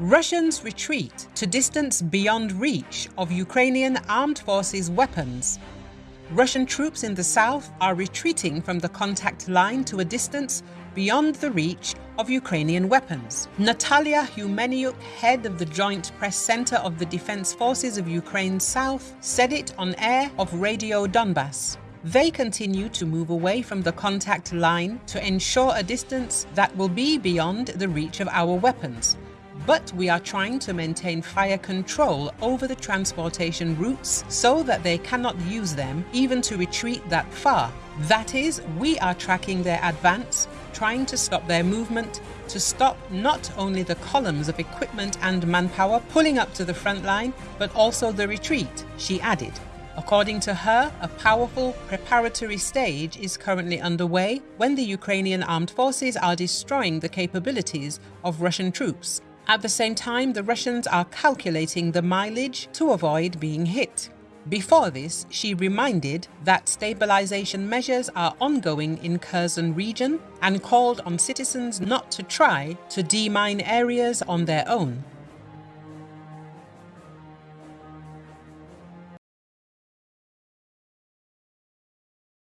Russians retreat to distance beyond reach of Ukrainian armed forces weapons. Russian troops in the south are retreating from the contact line to a distance beyond the reach of Ukrainian weapons. Natalia Humeniuk, head of the Joint Press Center of the Defense Forces of Ukraine South, said it on air of Radio Donbass. They continue to move away from the contact line to ensure a distance that will be beyond the reach of our weapons. But we are trying to maintain fire control over the transportation routes so that they cannot use them even to retreat that far. That is, we are tracking their advance, trying to stop their movement, to stop not only the columns of equipment and manpower pulling up to the front line, but also the retreat, she added. According to her, a powerful preparatory stage is currently underway when the Ukrainian armed forces are destroying the capabilities of Russian troops. At the same time, the Russians are calculating the mileage to avoid being hit. Before this, she reminded that stabilization measures are ongoing in Kherson region and called on citizens not to try to demine areas on their own.